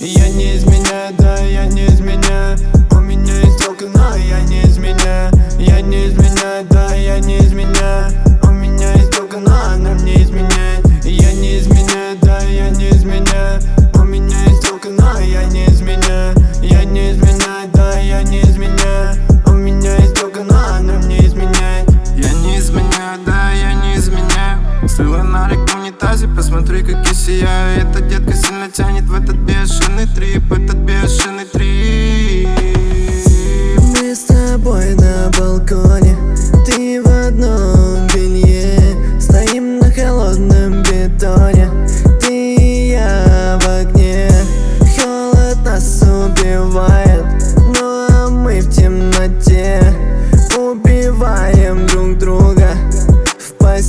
Я не изменяю, да, я не изменяю. У меня есть телка, но я не изменяю. Я не изменяю, да, я не изменяю посмотри, как я сияю Эта детка сильно тянет в этот бешеный трип Этот бешеный трип. Мы с тобой на балконе Ты в одном белье. Стоим на холодном бетоне Ты и я в огне. Холод нас убивает Ну а мы в темноте. Убиваем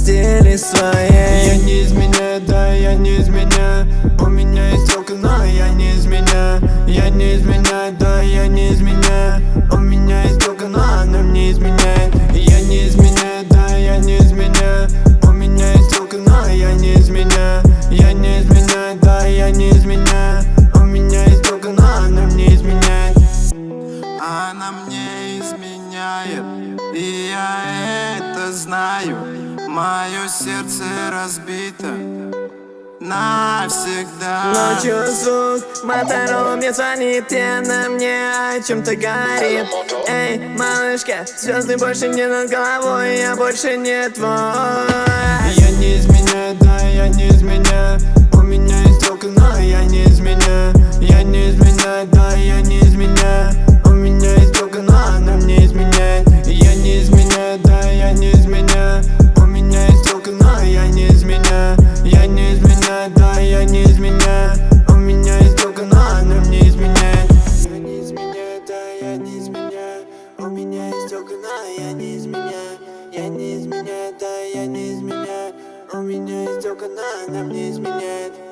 постели своей Я не изменяю, да, я не изменяю У меня есть телка, но я не изменяю Я не изменяю, да, я не изменяю У меня есть телка, но она мне изменяет Я не изменяю, да, я не изменяю У меня есть телка, но я не изменяю Я не изменяю, да, я не изменяю У меня есть телка, но она мне изменяет Она мне изменяет И я это знаю Мое сердце разбито Навсегда. Ночью звук мотора мне звонит И она мне о чем-то говорит. Эй, малышка, звезды больше не над головой Я больше не твой. Я не изменяю, У меня есть но я не изменяю. Я не изменяю, да, я не изменяю. У меня есть но она мне изменяет